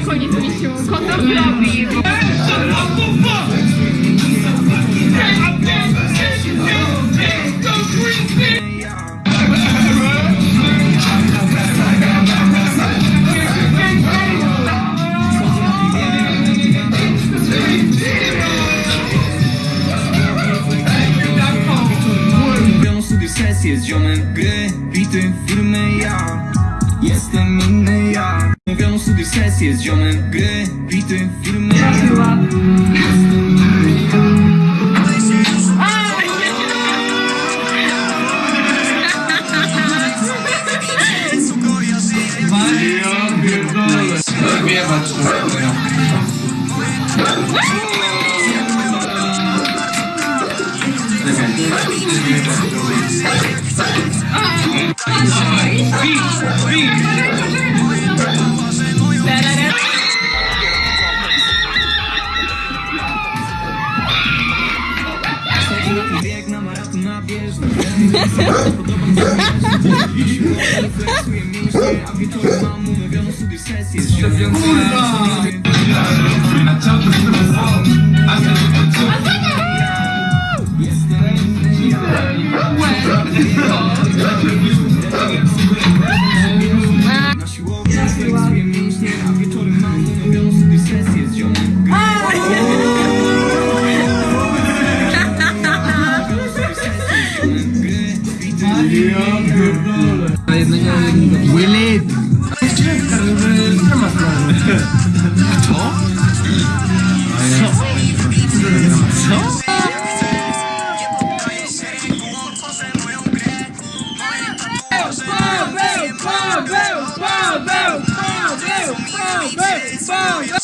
jakąś mistrzu, kondomowi. Z ziomem sesje z ziomem Gry, bity, filmy. Chyba Beat, beat. Maraton Willy! Paweł, Paweł, Paweł, Paweł, Paweł!